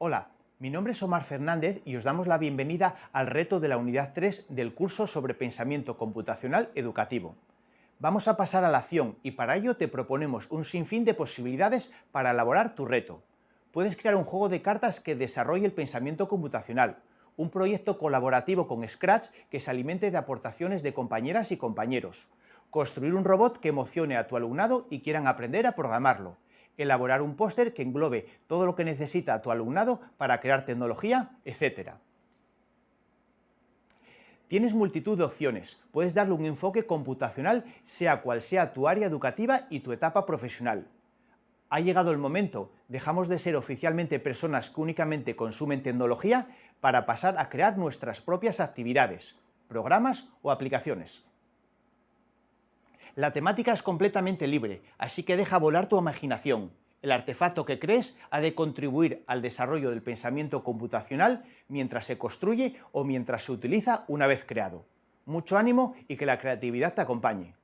Hola, mi nombre es Omar Fernández y os damos la bienvenida al reto de la unidad 3 del curso sobre pensamiento computacional educativo. Vamos a pasar a la acción y para ello te proponemos un sinfín de posibilidades para elaborar tu reto. Puedes crear un juego de cartas que desarrolle el pensamiento computacional, un proyecto colaborativo con Scratch que se alimente de aportaciones de compañeras y compañeros, construir un robot que emocione a tu alumnado y quieran aprender a programarlo, elaborar un póster que englobe todo lo que necesita tu alumnado para crear tecnología, etc. Tienes multitud de opciones, puedes darle un enfoque computacional sea cual sea tu área educativa y tu etapa profesional. Ha llegado el momento, dejamos de ser oficialmente personas que únicamente consumen tecnología para pasar a crear nuestras propias actividades, programas o aplicaciones. La temática es completamente libre, así que deja volar tu imaginación. El artefacto que crees ha de contribuir al desarrollo del pensamiento computacional mientras se construye o mientras se utiliza una vez creado. Mucho ánimo y que la creatividad te acompañe.